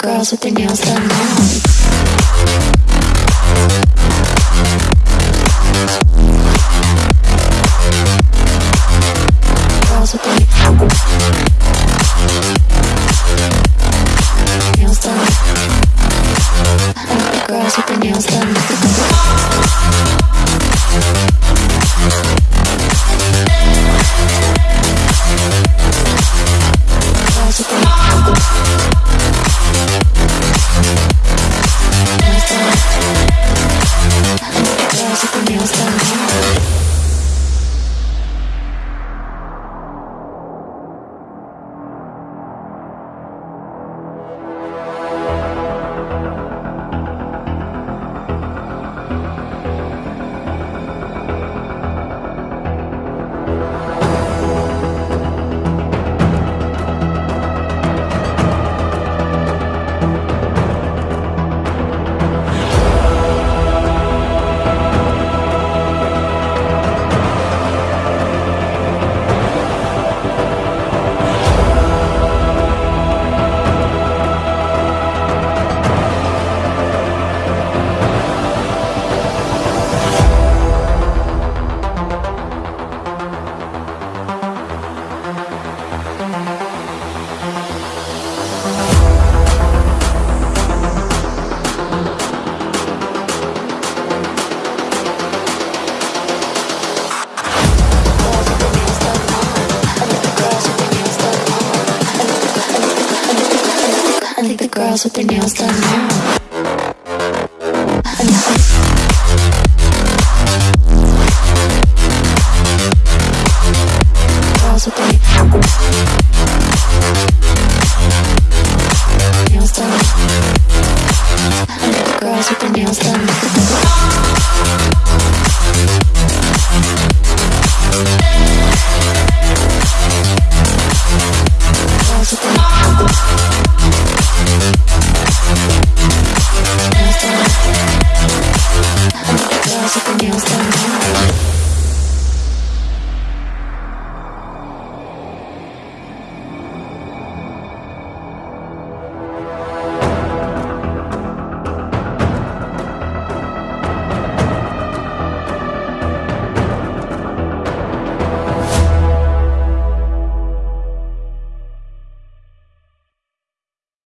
girls with their nails done now. I like the girls with their nails done now. Girls with their nails done. The girls with their nails done.